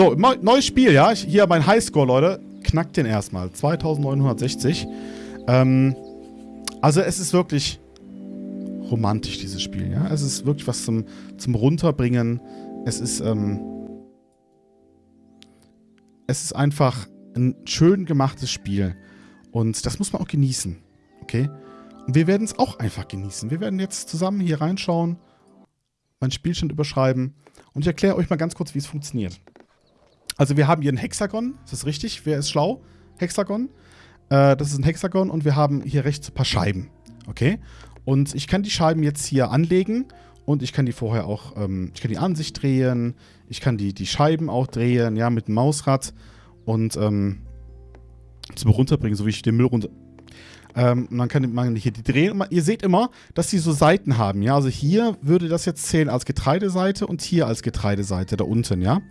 So, neues Spiel, ja. Hier mein Highscore, Leute. Knackt den erstmal. 2960. Ähm, also es ist wirklich romantisch, dieses Spiel, ja. Es ist wirklich was zum, zum Runterbringen. Es ist, ähm, es ist einfach ein schön gemachtes Spiel. Und das muss man auch genießen. Okay? Und wir werden es auch einfach genießen. Wir werden jetzt zusammen hier reinschauen, meinen Spielstand überschreiben und ich erkläre euch mal ganz kurz, wie es funktioniert. Also wir haben hier ein Hexagon, ist das richtig? Wer ist schlau? Hexagon. Äh, das ist ein Hexagon und wir haben hier rechts ein paar Scheiben. Okay? Und ich kann die Scheiben jetzt hier anlegen und ich kann die vorher auch, ähm, ich kann die Ansicht drehen, ich kann die, die Scheiben auch drehen, ja, mit dem Mausrad und ähm, zum runterbringen, so wie ich den Müll runter... Ähm, man kann man hier die drehen. Ihr seht immer, dass die so Seiten haben, ja. Also hier würde das jetzt zählen als Getreideseite und hier als Getreideseite, da unten, ja.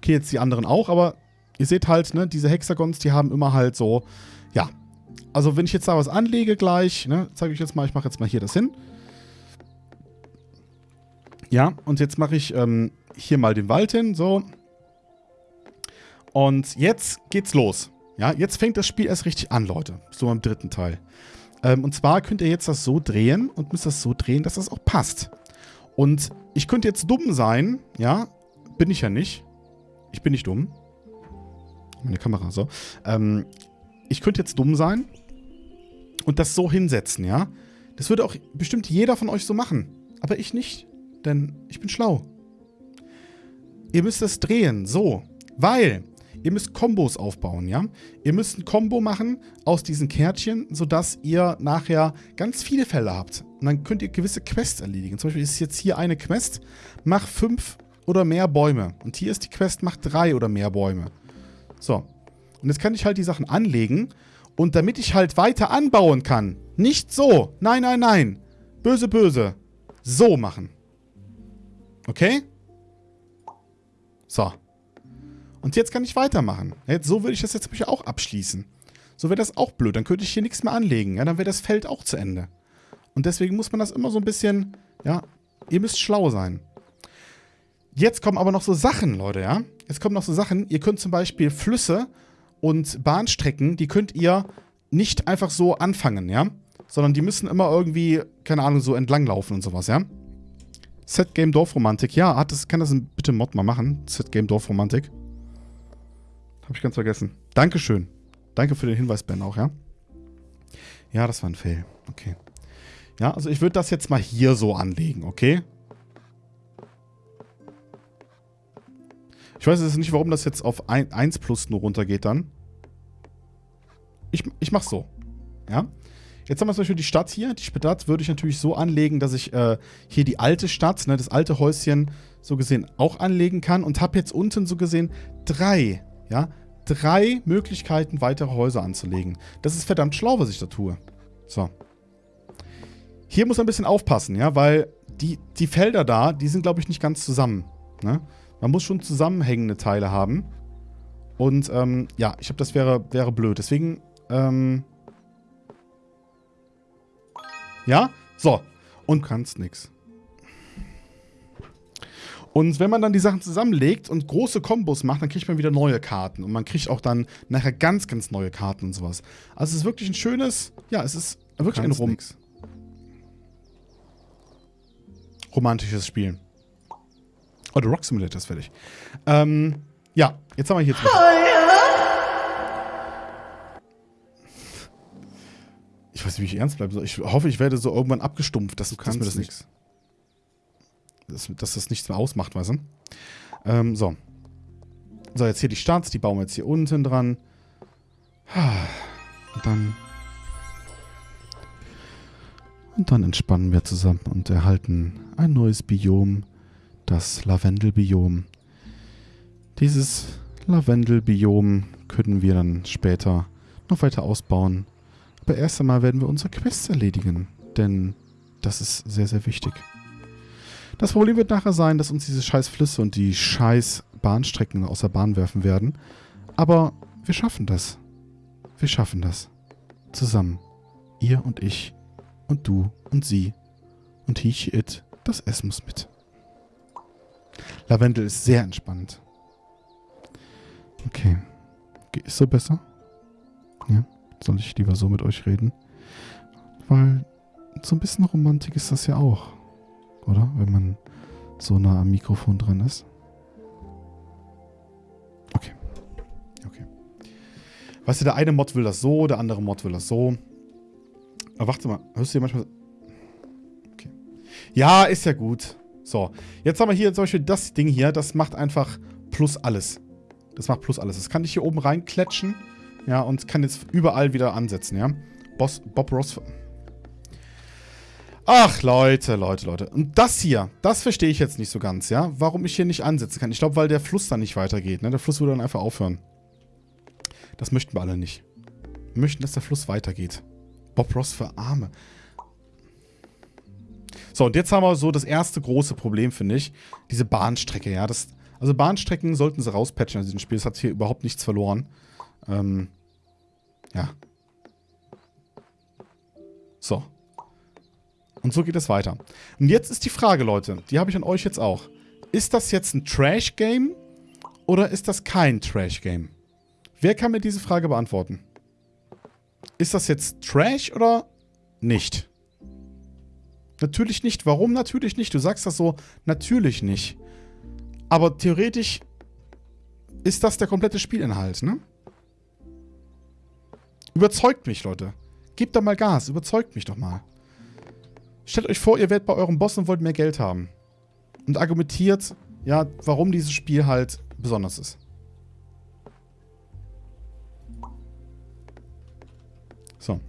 Okay, jetzt die anderen auch, aber ihr seht halt, ne, diese Hexagons, die haben immer halt so, ja. Also wenn ich jetzt da was anlege gleich, ne, zeige ich jetzt mal, ich mache jetzt mal hier das hin. Ja, und jetzt mache ich ähm, hier mal den Wald hin, so. Und jetzt geht's los. Ja, jetzt fängt das Spiel erst richtig an, Leute. So im dritten Teil. Ähm, und zwar könnt ihr jetzt das so drehen und müsst das so drehen, dass das auch passt. Und ich könnte jetzt dumm sein, ja, bin ich ja nicht. Ich bin nicht dumm. Meine Kamera, so. Ähm, ich könnte jetzt dumm sein und das so hinsetzen, ja. Das würde auch bestimmt jeder von euch so machen. Aber ich nicht, denn ich bin schlau. Ihr müsst es drehen, so. Weil Ihr müsst Kombos aufbauen, ja? Ihr müsst ein Kombo machen aus diesen Kärtchen, sodass ihr nachher ganz viele Fälle habt. Und dann könnt ihr gewisse Quests erledigen. Zum Beispiel ist jetzt hier eine Quest, mach fünf oder mehr Bäume. Und hier ist die Quest, mach drei oder mehr Bäume. So. Und jetzt kann ich halt die Sachen anlegen. Und damit ich halt weiter anbauen kann, nicht so, nein, nein, nein, böse, böse, so machen. Okay? So. Und jetzt kann ich weitermachen. Jetzt, so würde ich das jetzt auch abschließen. So wäre das auch blöd. Dann könnte ich hier nichts mehr anlegen. Ja, dann wäre das Feld auch zu Ende. Und deswegen muss man das immer so ein bisschen, ja, ihr müsst schlau sein. Jetzt kommen aber noch so Sachen, Leute, ja. Jetzt kommen noch so Sachen. Ihr könnt zum Beispiel Flüsse und Bahnstrecken, die könnt ihr nicht einfach so anfangen, ja. Sondern die müssen immer irgendwie, keine Ahnung, so entlanglaufen und sowas, ja. Set Game Dorfromantik. Ja, hat das, kann das bitte Mod mal machen? Set Game Dorfromantik. Habe ich ganz vergessen. Dankeschön. Danke für den Hinweis, Ben, auch, ja? Ja, das war ein Fail. Okay. Ja, also ich würde das jetzt mal hier so anlegen, okay? Ich weiß jetzt nicht, warum das jetzt auf 1 plus nur runtergeht dann. Ich, ich mach's so. Ja? Jetzt haben wir zum Beispiel die Stadt hier. Die Stadt würde ich natürlich so anlegen, dass ich äh, hier die alte Stadt, ne, das alte Häuschen, so gesehen auch anlegen kann. Und habe jetzt unten so gesehen drei, ja, drei Möglichkeiten, weitere Häuser anzulegen. Das ist verdammt schlau, was ich da tue. So. Hier muss man ein bisschen aufpassen, ja, weil die, die Felder da, die sind, glaube ich, nicht ganz zusammen. Ne? Man muss schon zusammenhängende Teile haben. Und, ähm, ja, ich glaube, das wäre, wäre blöd. Deswegen, ähm... Ja? So. Und kannst nix. Und wenn man dann die Sachen zusammenlegt und große Kombos macht, dann kriegt man wieder neue Karten. Und man kriegt auch dann nachher ganz, ganz neue Karten und sowas. Also es ist wirklich ein schönes, ja, es ist wirklich ein Rom romantisches Spiel. Oh, The Rock Simulator ist fertig. Ähm, ja, jetzt haben wir hier zum Beispiel. Ich weiß nicht, wie ich ernst bleiben soll. Ich hoffe, ich werde so irgendwann abgestumpft, dass, du kannst dass mir das nichts dass, dass das nichts mehr ausmacht, weißt du? Ähm, so. So, jetzt hier die Starts, die bauen wir jetzt hier unten dran. Und dann... Und dann entspannen wir zusammen und erhalten ein neues Biom, das Lavendelbiom. Dieses Lavendelbiom können wir dann später noch weiter ausbauen. Aber erst einmal werden wir unsere Quests erledigen, denn das ist sehr, sehr wichtig. Das Problem wird nachher sein, dass uns diese scheiß Flüsse und die scheiß Bahnstrecken aus der Bahn werfen werden. Aber wir schaffen das. Wir schaffen das. Zusammen. Ihr und ich. Und du und sie. Und he, it. Das S muss mit. Lavendel ist sehr entspannt. Okay. Ist so besser? Ja. Soll ich lieber so mit euch reden? Weil so ein bisschen Romantik ist das ja auch. Oder? Wenn man so nah am Mikrofon dran ist. Okay. Okay. Weißt du, der eine Mod will das so, der andere Mod will das so. Aber warte mal, hörst du dir manchmal... Okay. Ja, ist ja gut. So, jetzt haben wir hier zum Beispiel das Ding hier, das macht einfach plus alles. Das macht plus alles. Das kann ich hier oben reinklatschen, ja, und kann jetzt überall wieder ansetzen, ja. Boss, Bob Ross... Ach, Leute, Leute, Leute. Und das hier, das verstehe ich jetzt nicht so ganz, ja? Warum ich hier nicht ansetzen kann. Ich glaube, weil der Fluss dann nicht weitergeht, ne? Der Fluss würde dann einfach aufhören. Das möchten wir alle nicht. Wir möchten, dass der Fluss weitergeht. Bob Ross für Arme. So, und jetzt haben wir so das erste große Problem, finde ich. Diese Bahnstrecke, ja. Das, also Bahnstrecken sollten sie rauspatchen in diesem Spiel. Das hat hier überhaupt nichts verloren. Ähm, ja. So. Und so geht es weiter. Und jetzt ist die Frage, Leute, die habe ich an euch jetzt auch. Ist das jetzt ein Trash-Game oder ist das kein Trash-Game? Wer kann mir diese Frage beantworten? Ist das jetzt Trash oder nicht? Natürlich nicht. Warum natürlich nicht? Du sagst das so, natürlich nicht. Aber theoretisch ist das der komplette Spielinhalt, ne? Überzeugt mich, Leute. Gebt da mal Gas. Überzeugt mich doch mal. Stellt euch vor, ihr werdet bei eurem Boss und wollt mehr Geld haben. Und argumentiert, ja, warum dieses Spiel halt besonders ist. So.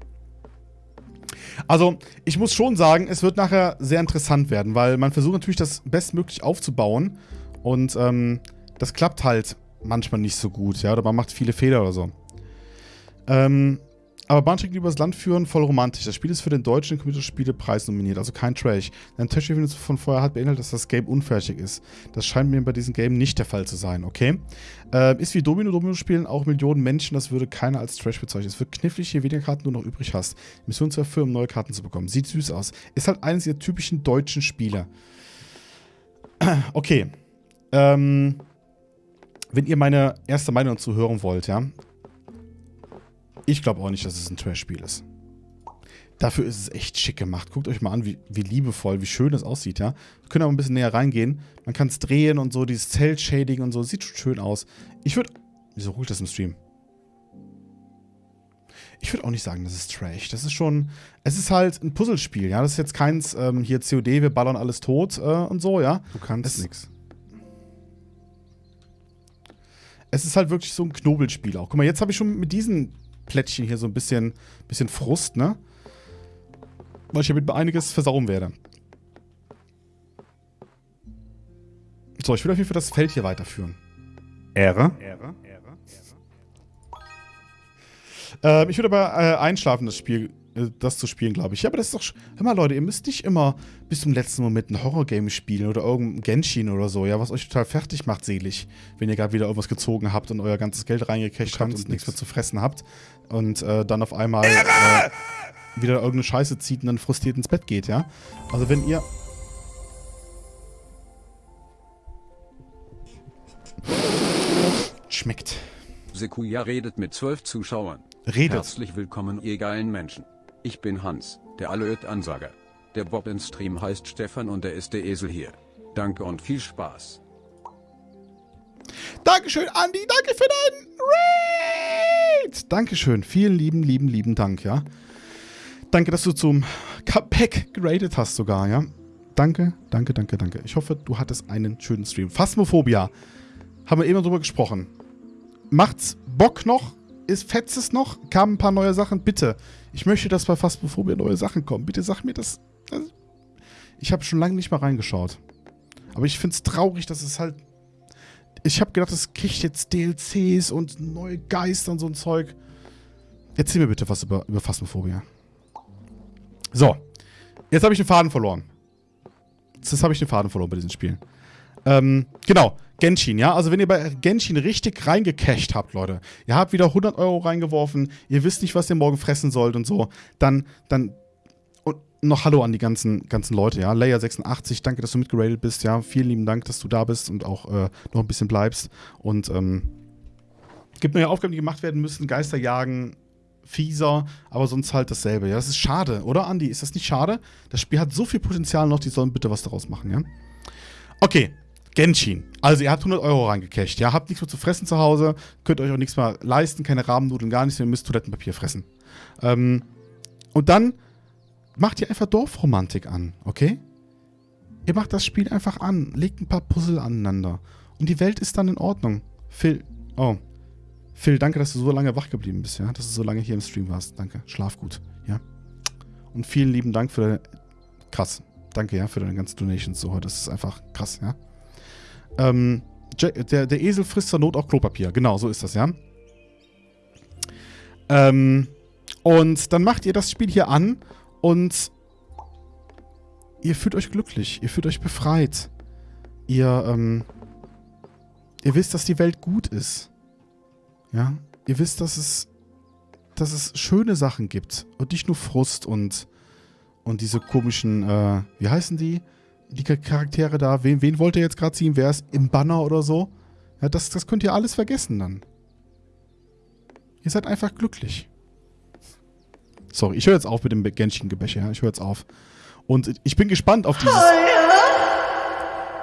Also, ich muss schon sagen, es wird nachher sehr interessant werden, weil man versucht natürlich, das bestmöglich aufzubauen. Und ähm, das klappt halt manchmal nicht so gut, ja, oder man macht viele Fehler oder so. Ähm, aber Bahnstrecken, die übers Land führen, voll romantisch. Das Spiel ist für den deutschen Computerspielepreis nominiert, also kein Trash. Ein Trash-Review von vorher hat beinhaltet, dass das Game unfertig ist. Das scheint mir bei diesem Game nicht der Fall zu sein, okay? Äh, ist wie Domino, Domino spielen auch Millionen Menschen, das würde keiner als Trash bezeichnen. Es wird knifflig, je weniger Karten du noch übrig hast. Mission zu erfüllen, um neue Karten zu bekommen. Sieht süß aus. Ist halt eines der typischen deutschen Spiele. okay. Ähm, wenn ihr meine erste Meinung dazu hören wollt, ja, ich glaube auch nicht, dass es ein Trash-Spiel ist. Dafür ist es echt schick gemacht. Guckt euch mal an, wie, wie liebevoll, wie schön es aussieht, ja. Wir können aber ein bisschen näher reingehen. Man kann es drehen und so, dieses Zelt-Shading und so. Sieht schon schön aus. Ich würde... Wieso ruhig das im Stream? Ich würde auch nicht sagen, das ist Trash. Das ist schon... Es ist halt ein Puzzlespiel, ja. Das ist jetzt keins, ähm, hier COD, wir ballern alles tot äh, und so, ja. Du kannst nichts. Es ist halt wirklich so ein Knobelspiel auch. Guck mal, jetzt habe ich schon mit diesen Plättchen hier so ein bisschen, bisschen Frust, ne? Weil ich damit einiges versauen werde. So, ich will auf jeden Fall das Feld hier weiterführen. Ehre. Ehre. Ehre. Ähm, ich würde aber äh, einschlafen, das Spiel, das zu spielen, glaube ich. Ja, aber das ist doch. Hör mal, Leute, ihr müsst nicht immer bis zum letzten Moment ein Horrorgame spielen oder irgendein Genshin oder so, ja, was euch total fertig macht, selig. Wenn ihr gerade wieder irgendwas gezogen habt und euer ganzes Geld reingecasht habt und nichts mehr zu fressen habt. Und äh, dann auf einmal äh, wieder irgendeine Scheiße zieht und dann frustriert ins Bett geht, ja. Also wenn ihr. Schmeckt. Sekuja redet mit zwölf Zuschauern. Redet. Herzlich willkommen, ihr geilen Menschen. Ich bin Hans, der Alleröd-Ansager. Der Bob in Stream heißt Stefan und er ist der Esel hier. Danke und viel Spaß. Dankeschön, Andi. Danke für deinen Raid. Dankeschön. Vielen lieben, lieben, lieben Dank, ja. Danke, dass du zum Comeback geradet hast sogar, ja. Danke, danke, danke, danke. Ich hoffe, du hattest einen schönen Stream. Phasmophobia. Haben wir eben drüber gesprochen. Macht's Bock noch? Ist fetzt es noch? Kamen ein paar neue Sachen? Bitte. Ich möchte, dass bei Phasmophobia neue Sachen kommen. Bitte sag mir das. Ich habe schon lange nicht mehr reingeschaut. Aber ich finde es traurig, dass es halt ich habe gedacht, es kriegt jetzt DLCs und neue Geister und so ein Zeug. Erzähl mir bitte was über, über Phasmophobia. So. Jetzt habe ich den Faden verloren. Jetzt habe ich den Faden verloren bei diesen Spielen. Ähm, genau. Genshin, ja? Also wenn ihr bei Genshin richtig reingecasht habt, Leute, ihr habt wieder 100 Euro reingeworfen, ihr wisst nicht, was ihr morgen fressen sollt und so, dann, dann noch Hallo an die ganzen, ganzen Leute, ja. Layer86, danke, dass du mitgeradet bist, ja. Vielen lieben Dank, dass du da bist und auch äh, noch ein bisschen bleibst. Und ähm, Gibt neue Aufgaben, die gemacht werden müssen, Geister jagen, fieser, aber sonst halt dasselbe. Ja, das ist schade, oder Andi? Ist das nicht schade? Das Spiel hat so viel Potenzial noch, die sollen bitte was daraus machen, ja? Okay, Genshin. Also ihr habt 100 Euro reingecasht, ja? Habt nichts mehr zu fressen zu Hause, könnt euch auch nichts mehr leisten, keine Rahmennudeln, gar nichts mehr, ihr müsst Toilettenpapier fressen. Ähm, und dann macht ihr einfach Dorfromantik an, okay? Ihr macht das Spiel einfach an, legt ein paar Puzzle aneinander und die Welt ist dann in Ordnung. Phil, oh, Phil, danke, dass du so lange wach geblieben bist, ja? Dass du so lange hier im Stream warst. Danke. Schlaf gut, ja? Und vielen lieben Dank für deine. Krass. Danke, ja, für deine ganzen Donations so heute. Das ist einfach krass, ja? Ähm, der, der Esel frisst zur Not auch Klopapier. Genau, so ist das, ja? Ähm, und dann macht ihr das Spiel hier an und ihr fühlt euch glücklich. Ihr fühlt euch befreit. Ihr, ähm, ihr wisst, dass die Welt gut ist. Ja, ihr wisst, dass es, dass es schöne Sachen gibt und nicht nur Frust und, und diese komischen, äh, wie heißen die? Die Charaktere da, wen, wen wollt ihr jetzt gerade ziehen? Wer ist im Banner oder so? Ja, das, das könnt ihr alles vergessen dann. Ihr seid einfach glücklich. Sorry, ich höre jetzt auf mit dem Genshin-Gebäsche, ja? Ich höre jetzt auf. Und ich bin gespannt auf dieses,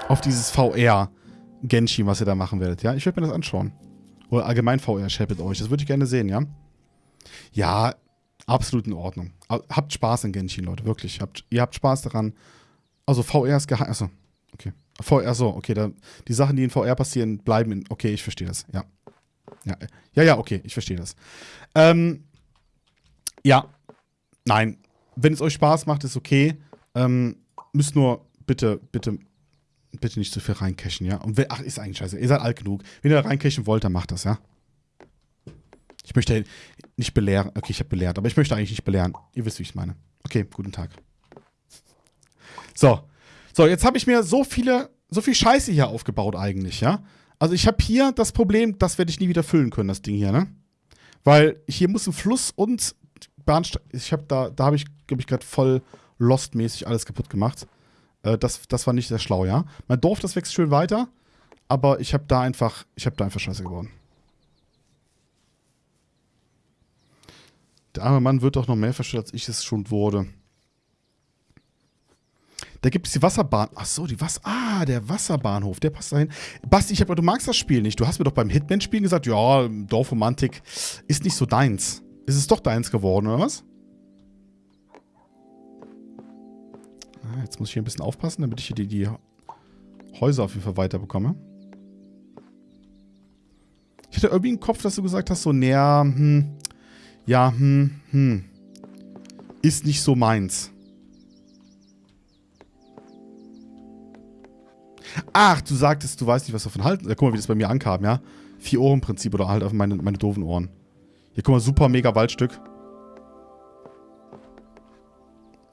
auf dieses VR-Genshin, was ihr da machen werdet, ja? Ich werde mir das anschauen. Oder allgemein VR-Chat mit euch. Das würde ich gerne sehen, ja? Ja, absolut in Ordnung. Habt Spaß in Genshin, Leute, wirklich. Habt, ihr habt Spaß daran. Also VR ist geheim. Achso, okay. VR, so, okay. Da, die Sachen, die in VR passieren, bleiben in. Okay, ich verstehe das, ja. Ja, ja, ja, okay, ich verstehe das. Ähm, ja, nein. Wenn es euch Spaß macht, ist okay. Ähm, müsst nur bitte, bitte bitte nicht zu viel reincashen, ja? Und ach, ist eigentlich scheiße. Ihr seid alt genug. Wenn ihr reincashen wollt, dann macht das, ja? Ich möchte nicht belehren. Okay, ich habe belehrt, aber ich möchte eigentlich nicht belehren. Ihr wisst, wie ich meine. Okay, guten Tag. So. So, jetzt habe ich mir so viele, so viel Scheiße hier aufgebaut eigentlich, ja? Also ich habe hier das Problem, das werde ich nie wieder füllen können, das Ding hier, ne? Weil hier muss ein Fluss und Bahnsteig. Ich habe da, da habe ich, glaube ich, gerade voll Lost-mäßig alles kaputt gemacht. Äh, das, das war nicht sehr schlau, ja. Mein Dorf, das wächst schön weiter, aber ich habe da einfach, ich habe da einfach Scheiße geworden. Der arme Mann wird doch noch mehr verstört, als ich es schon wurde. Da gibt es die Wasserbahn. Ach so, die Was. Ah, der Wasserbahnhof, der passt dahin. Basti, ich habe du magst das Spiel nicht. Du hast mir doch beim Hitman-Spielen gesagt, ja, Dorfromantik ist nicht so deins. Ist es doch deins geworden, oder was? Ah, jetzt muss ich hier ein bisschen aufpassen, damit ich hier die, die Häuser auf jeden Fall weiterbekomme. Ich hatte irgendwie im Kopf, dass du gesagt hast, so, näher, hm, ja, hm, hm, ist nicht so meins. Ach, du sagtest, du weißt nicht, was davon halten. Ja, guck mal, wie das bei mir ankam, ja. Vier Ohren Prinzip oder halt auf meine, meine doofen Ohren. Hier, guck mal, super mega Waldstück.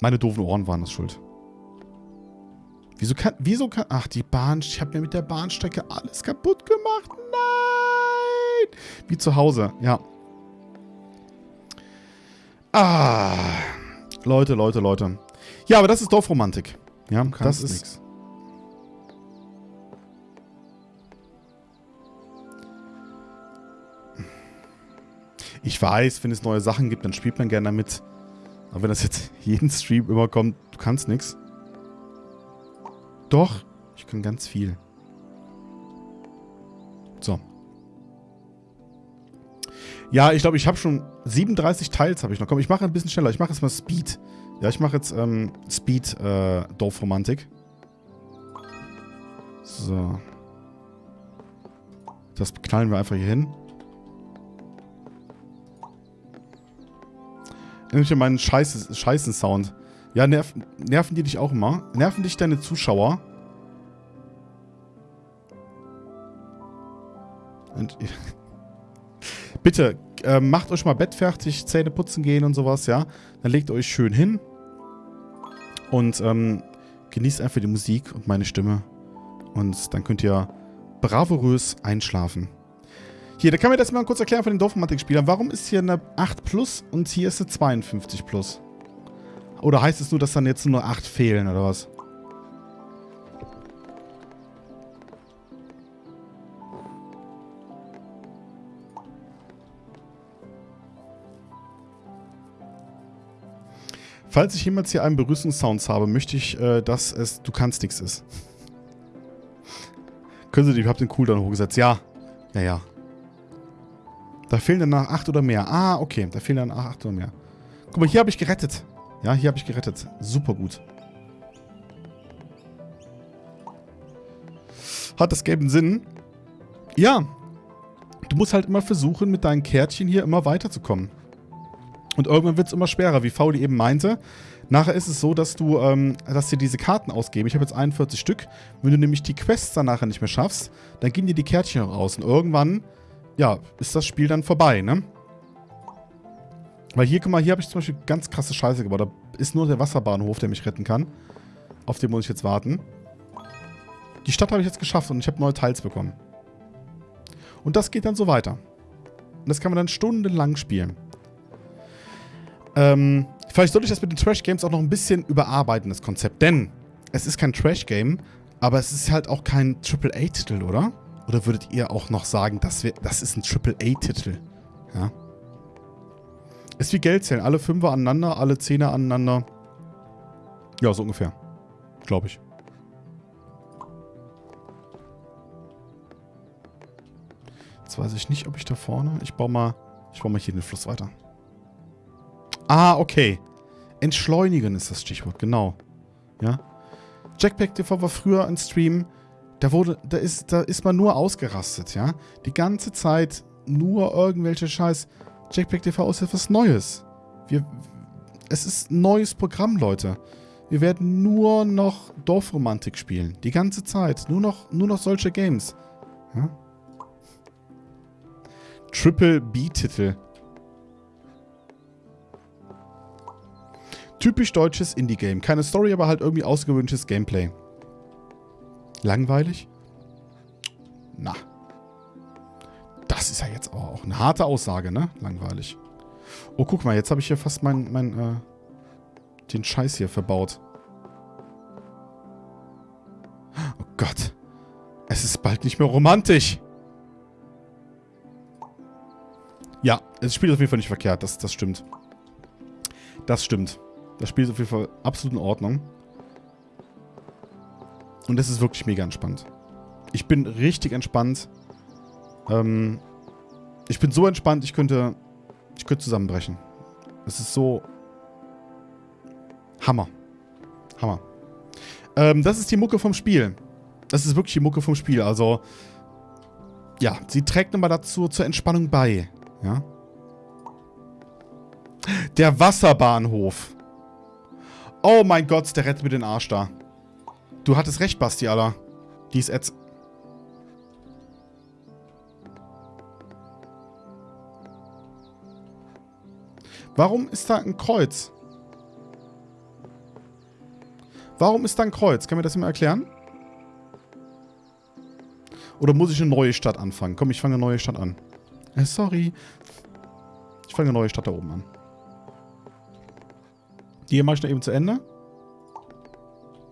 Meine doofen Ohren waren das schuld. Wieso kann, wieso kann, ach, die Bahn, ich habe mir mit der Bahnstrecke alles kaputt gemacht. Nein! Wie zu Hause, ja. Ah. Leute, Leute, Leute. Ja, aber das ist Dorfromantik. Ja, das ist... Nix. Ich weiß, wenn es neue Sachen gibt, dann spielt man gerne damit. Aber wenn das jetzt jeden Stream immer kommt, du kannst nichts. Doch, ich kann ganz viel. So. Ja, ich glaube, ich habe schon 37 Teils habe ich noch. Komm, ich mache ein bisschen schneller. Ich mache jetzt mal Speed. Ja, ich mache jetzt ähm, Speed äh, Dorfromantik. So. Das knallen wir einfach hier hin. Irgendwie meinen Scheißen-Sound. Ja, nerv, nerven die dich auch immer? Nerven dich deine Zuschauer? Und, Bitte, äh, macht euch mal Bett fertig, Zähne putzen gehen und sowas, ja? Dann legt euch schön hin und ähm, genießt einfach die Musik und meine Stimme. Und dann könnt ihr bravourös einschlafen. Hier, da kann mir das mal kurz erklären von den Dorfmatik-Spielern. Warum ist hier eine 8 plus und hier ist eine 52 plus? Oder heißt es nur, dass dann jetzt nur 8 fehlen oder was? Falls ich jemals hier einen Berührungssounds habe, möchte ich, äh, dass es du kannst nichts ist. Können Sie die, ich habe den Cooldown hochgesetzt. Ja. Ja, ja. Da fehlen dann nach acht oder mehr. Ah, okay. Da fehlen dann acht oder mehr. Guck mal, hier habe ich gerettet. Ja, hier habe ich gerettet. Super gut. Hat das gelben Sinn? Ja. Du musst halt immer versuchen, mit deinen Kärtchen hier immer weiterzukommen. Und irgendwann wird es immer schwerer, wie Fauli eben meinte. Nachher ist es so, dass du, ähm, dass dir diese Karten ausgeben. Ich habe jetzt 41 Stück. Wenn du nämlich die Quests dann nachher nicht mehr schaffst, dann gehen dir die Kärtchen auch aus. Und irgendwann, ja, ist das Spiel dann vorbei, ne? Weil hier, guck mal, hier habe ich zum Beispiel ganz krasse Scheiße gebaut. Da ist nur der Wasserbahnhof, der mich retten kann. Auf den muss ich jetzt warten. Die Stadt habe ich jetzt geschafft und ich habe neue Teils bekommen. Und das geht dann so weiter. Und das kann man dann stundenlang spielen. Ähm, vielleicht sollte ich das mit den Trash-Games auch noch ein bisschen überarbeiten, das Konzept. Denn es ist kein Trash-Game, aber es ist halt auch kein AAA-Titel, oder? Oder würdet ihr auch noch sagen, das, wär, das ist ein AAA-Titel? Ja. Ist wie Geld zählen. Alle Fünfer aneinander, alle Zehner aneinander. Ja, so ungefähr. Glaube ich. Jetzt weiß ich nicht, ob ich da vorne... Ich baue mal, ich baue mal hier den Fluss weiter. Ah, okay. Entschleunigen ist das Stichwort, genau. Ja. Jackpack TV war früher ein Stream, da wurde, da ist, da ist man nur ausgerastet, ja. Die ganze Zeit nur irgendwelche Scheiß. Jackpack TV ist etwas Neues. Wir, es ist ein neues Programm, Leute. Wir werden nur noch Dorfromantik spielen. Die ganze Zeit. Nur noch, nur noch solche Games. Ja? Triple B-Titel. Typisch deutsches Indie-Game. Keine Story, aber halt irgendwie ausgewünschtes Gameplay. Langweilig? Na. Das ist ja jetzt auch eine harte Aussage, ne? Langweilig. Oh, guck mal, jetzt habe ich hier fast mein, mein, äh, den Scheiß hier verbaut. Oh Gott. Es ist bald nicht mehr romantisch. Ja, das Spiel ist auf jeden Fall nicht verkehrt. Das, das stimmt. Das stimmt. Das Spiel ist auf jeden Fall absolut in Ordnung. Und es ist wirklich mega entspannt. Ich bin richtig entspannt. Ähm, ich bin so entspannt, ich könnte, ich könnte zusammenbrechen. Es ist so Hammer. Hammer. Ähm, das ist die Mucke vom Spiel. Das ist wirklich die Mucke vom Spiel. Also, ja, sie trägt nochmal dazu zur Entspannung bei. Ja. Der Wasserbahnhof. Oh mein Gott, der rettet mir den Arsch da. Du hattest recht, Basti, Alter. Die ist jetzt... Warum ist da ein Kreuz? Warum ist da ein Kreuz? Kann mir das mal erklären? Oder muss ich eine neue Stadt anfangen? Komm, ich fange eine neue Stadt an. Äh, sorry. Ich fange eine neue Stadt da oben an. Die hier mache ich noch eben zu Ende.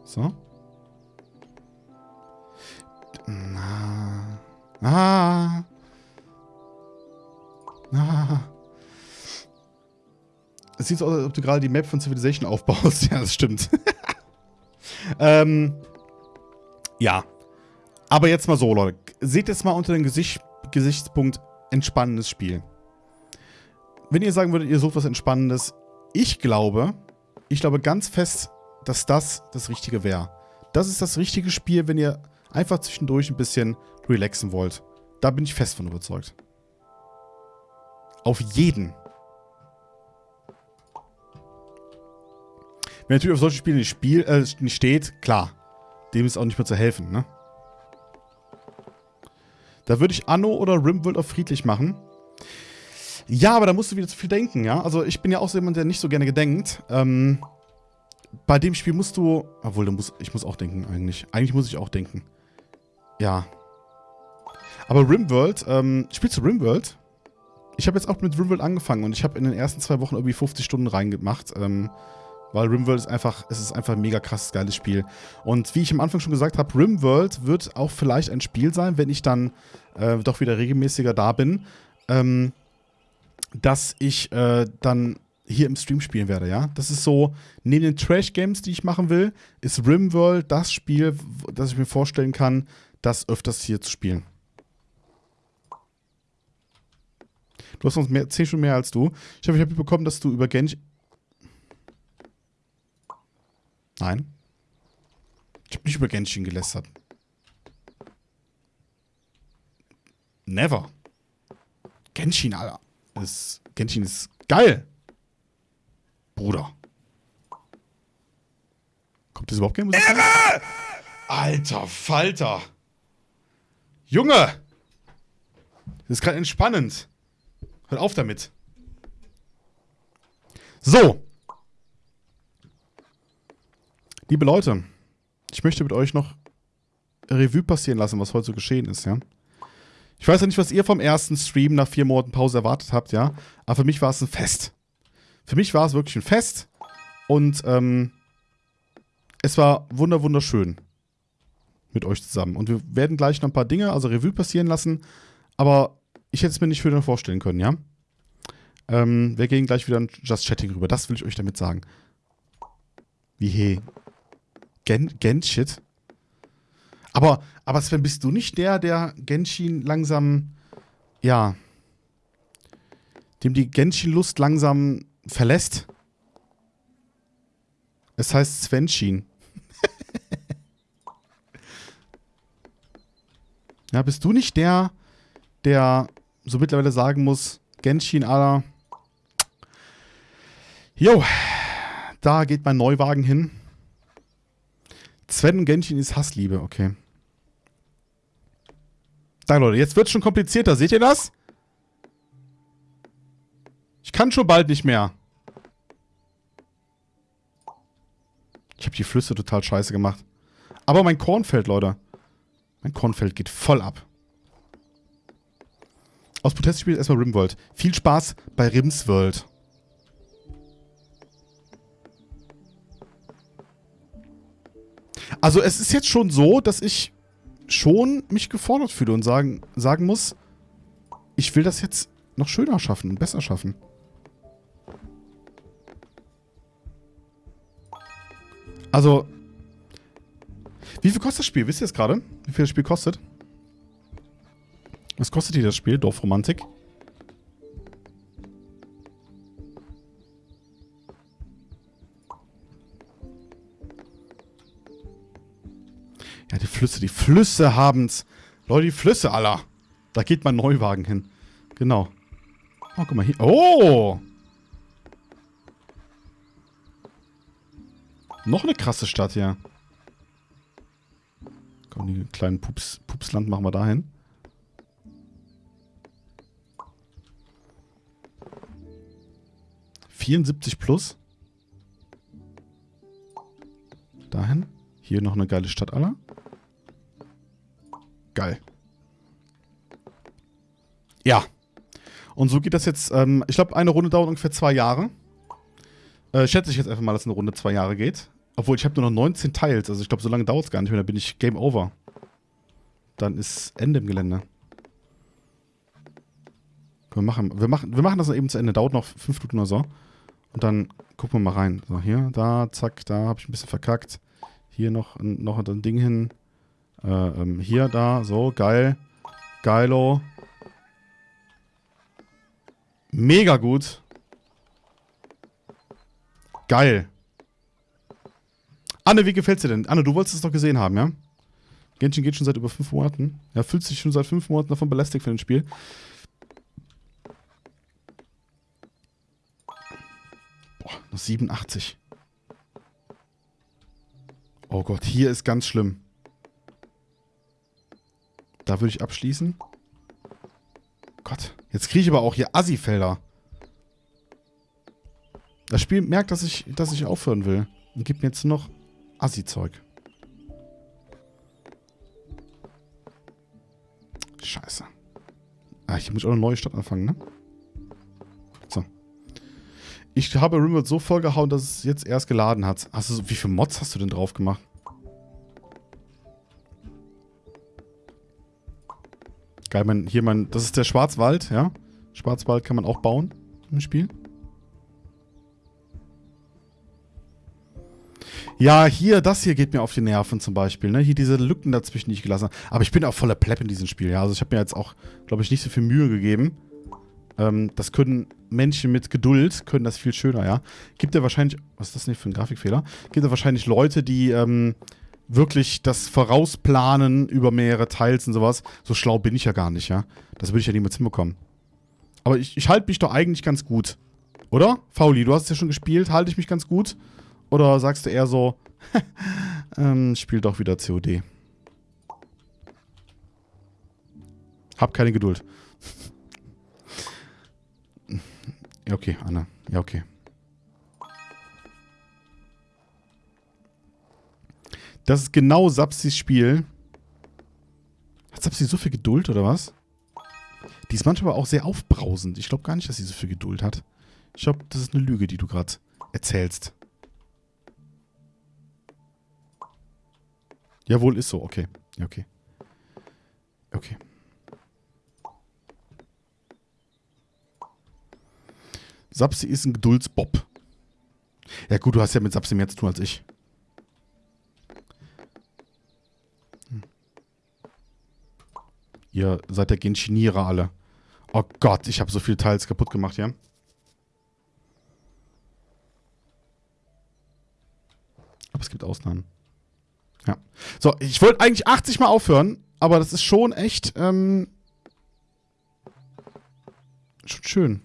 So. Na. Ah. Ah. Es sieht so aus, als ob du gerade die Map von Civilization aufbaust. Ja, das stimmt. ähm. Ja. Aber jetzt mal so, Leute. Seht jetzt mal unter dem Gesicht, Gesichtspunkt entspannendes Spiel. Wenn ihr sagen würdet, ihr sucht was Entspannendes, ich glaube, ich glaube ganz fest, dass das das Richtige wäre. Das ist das richtige Spiel, wenn ihr einfach zwischendurch ein bisschen relaxen wollt. Da bin ich fest von überzeugt. Auf jeden. Wer natürlich auf solche Spiele nicht, spiel, äh, nicht steht, klar. Dem ist auch nicht mehr zu helfen, ne? Da würde ich Anno oder Rimworld auf friedlich machen. Ja, aber da musst du wieder zu viel denken, ja? Also ich bin ja auch so jemand, der nicht so gerne gedenkt. Ähm, bei dem Spiel musst du... Obwohl, muss, ich muss auch denken eigentlich. Eigentlich muss ich auch denken. Ja. Aber Rimworld, ähm, spielst du Rimworld? Ich habe jetzt auch mit Rimworld angefangen und ich habe in den ersten zwei Wochen irgendwie 50 Stunden reingemacht. Ähm, weil Rimworld ist einfach, es ist einfach ein mega krasses, geiles Spiel. Und wie ich am Anfang schon gesagt habe, Rimworld wird auch vielleicht ein Spiel sein, wenn ich dann äh, doch wieder regelmäßiger da bin. Ähm, dass ich äh, dann hier im Stream spielen werde, ja. Das ist so, neben den Trash-Games, die ich machen will, ist RimWorld das Spiel, das ich mir vorstellen kann, das öfters hier zu spielen. Du hast uns mehr, 10 Stunden mehr als du. Ich habe ich hab mitbekommen, dass du über Genshin. Nein. Ich habe nicht über Genshin gelästert. Never. Genshin, Alter. Ist, Genshin ist geil. Bruder. Kommt das überhaupt keine Musik? Alter Falter. Junge! Das ist gerade entspannend. Hört auf damit. So. Liebe Leute, ich möchte mit euch noch Revue passieren lassen, was heute so geschehen ist, ja. Ich weiß ja nicht, was ihr vom ersten Stream nach vier Monaten Pause erwartet habt, ja. Aber für mich war es ein Fest. Für mich war es wirklich ein Fest. Und ähm, es war wunder wunderschön mit euch zusammen. Und wir werden gleich noch ein paar Dinge, also Revue passieren lassen. Aber ich hätte es mir nicht schöner vorstellen können, ja. Ähm, wir gehen gleich wieder in Just Chatting rüber. Das will ich euch damit sagen. Wie hey. Gen, Gen Shit. Aber, aber Sven, bist du nicht der, der Genshin langsam, ja, dem die Genshin-Lust langsam verlässt? Es heißt Svenshin. Ja, bist du nicht der, der so mittlerweile sagen muss, Genshin, Alter, jo, da geht mein Neuwagen hin. Sven und Genshin ist Hassliebe, okay. Da, Leute, jetzt wird es schon komplizierter. Seht ihr das? Ich kann schon bald nicht mehr. Ich habe die Flüsse total scheiße gemacht. Aber mein Kornfeld, Leute. Mein Kornfeld geht voll ab. Aus Protest spielt erstmal Rimworld. Viel Spaß bei Rimsworld. Also es ist jetzt schon so, dass ich schon mich gefordert fühle und sagen, sagen muss, ich will das jetzt noch schöner schaffen und besser schaffen. Also, wie viel kostet das Spiel? Wisst ihr es gerade? Wie viel das Spiel kostet? Was kostet hier das Spiel? Dorfromantik? Ja, die Flüsse, die Flüsse haben's. Leute, die Flüsse, aller. Da geht mein Neuwagen hin. Genau. Oh, guck mal hier. Oh! Noch eine krasse Stadt hier. Komm, die kleinen Pups, Pupsland machen wir dahin. Vierundsiebzig plus. Dahin. Hier noch eine geile Stadt aller. Geil. Ja. Und so geht das jetzt, ähm, ich glaube, eine Runde dauert ungefähr zwei Jahre. Äh, schätze ich jetzt einfach mal, dass eine Runde zwei Jahre geht. Obwohl, ich habe nur noch 19 Teils. Also ich glaube, so lange dauert es gar nicht mehr. Dann bin ich Game Over. Dann ist Ende im Gelände. Wir machen, wir, machen, wir machen das eben zu Ende. Dauert noch fünf Minuten oder so. Und dann gucken wir mal rein. So, hier, da, zack, da habe ich ein bisschen verkackt. Hier noch, noch ein Ding hin. Äh, ähm, hier, da, so, geil. Geilo. Mega gut. Geil. Anne, wie gefällt's dir denn? Anne, du wolltest es doch gesehen haben, ja? Genshin geht schon seit über fünf Monaten. Er fühlt sich schon seit fünf Monaten davon belästigt für ein Spiel. Boah, noch 87. Oh Gott, hier ist ganz schlimm. Da würde ich abschließen. Gott, jetzt kriege ich aber auch hier Assi-Felder. Das Spiel merkt, dass ich, dass ich aufhören will. Und gibt mir jetzt noch Assi-Zeug. Scheiße. Ah, ich muss auch eine neue Stadt anfangen, ne? So. Ich habe Rimworld so vollgehauen, dass es jetzt erst geladen hat. Hast du, wie viele Mods hast du denn drauf gemacht? Geil, mein, hier mein, das ist der Schwarzwald, ja. Schwarzwald kann man auch bauen im Spiel. Ja, hier, das hier geht mir auf die Nerven zum Beispiel. Ne? Hier diese Lücken dazwischen, die ich gelassen habe. Aber ich bin auch voller Plepp in diesem Spiel. Ja? Also ich habe mir jetzt auch, glaube ich, nicht so viel Mühe gegeben. Ähm, das können Menschen mit Geduld, können das viel schöner, ja. Gibt ja wahrscheinlich, was ist das nicht für ein Grafikfehler? Gibt ja wahrscheinlich Leute, die ähm, wirklich das vorausplanen über mehrere Teils und sowas. So schlau bin ich ja gar nicht, ja. Das würde ich ja niemals hinbekommen. Aber ich, ich halte mich doch eigentlich ganz gut. Oder? Fauli, du hast es ja schon gespielt. Halte ich mich ganz gut? Oder sagst du eher so, ähm, spiel doch wieder COD. Hab keine Geduld. ja, okay, Anna. Ja, okay. Das ist genau Sapsis Spiel. Hat Sapsi so viel Geduld oder was? Die ist manchmal auch sehr aufbrausend. Ich glaube gar nicht, dass sie so viel Geduld hat. Ich glaube, das ist eine Lüge, die du gerade erzählst. Jawohl, ist so. Okay. Ja, okay. Okay. Sapsi ist ein Geduldsbob. Ja gut, du hast ja mit Sapsi mehr zu tun als ich. Hm. Ihr seid der Genschinierer alle. Oh Gott, ich habe so viele Teils kaputt gemacht, ja? Aber es gibt Ausnahmen. Ja. So, ich wollte eigentlich 80 Mal aufhören, aber das ist schon echt, ähm, schon schön.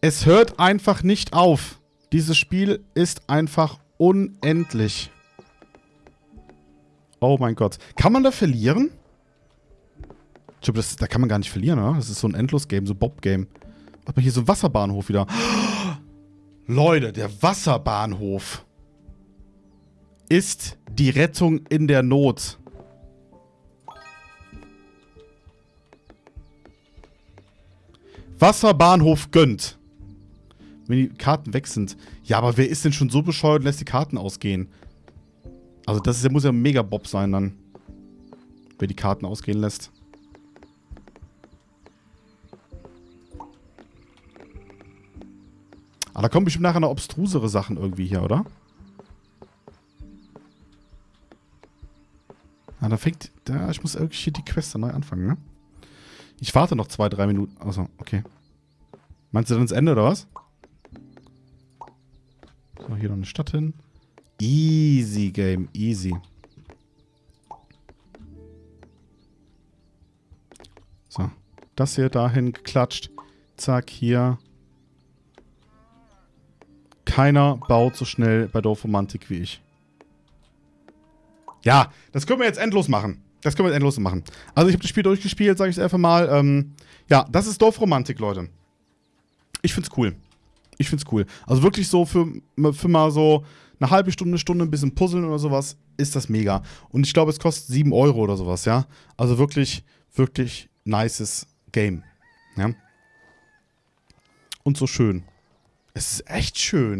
Es hört einfach nicht auf. Dieses Spiel ist einfach unendlich. Oh mein Gott. Kann man da verlieren? Ich glaube, da kann man gar nicht verlieren, oder? Das ist so ein Endlos-Game, so Bob-Game. Hat man hier so einen Wasserbahnhof wieder. Leute, der Wasserbahnhof ist die Rettung in der Not. Wasserbahnhof gönnt. Wenn die Karten weg sind. Ja, aber wer ist denn schon so bescheuert und lässt die Karten ausgehen? Also das ist, muss ja mega Bob sein dann. Wer die Karten ausgehen lässt. Aber da kommen bestimmt nachher noch obstrusere Sachen irgendwie hier, oder? Ah, da fängt... Da, ich muss irgendwie hier die Quest neu anfangen, ne? Ich warte noch zwei, drei Minuten. Achso, okay. Meinst du dann das Ende, oder was? So, hier noch eine Stadt hin. Easy Game, easy. So, das hier dahin geklatscht. Zack, hier. Keiner baut so schnell bei Dorfromantik wie ich. Ja, das können wir jetzt endlos machen. Das können wir jetzt endlos machen. Also ich habe das Spiel durchgespielt, sage ich es einfach mal. Ähm, ja, das ist Dorfromantik, Leute. Ich find's cool. Ich find's cool. Also wirklich so für, für mal so eine halbe Stunde, Stunde ein bisschen puzzeln oder sowas, ist das mega. Und ich glaube, es kostet 7 Euro oder sowas, ja. Also wirklich, wirklich nices Game. Ja. Und so schön. Es ist echt schön.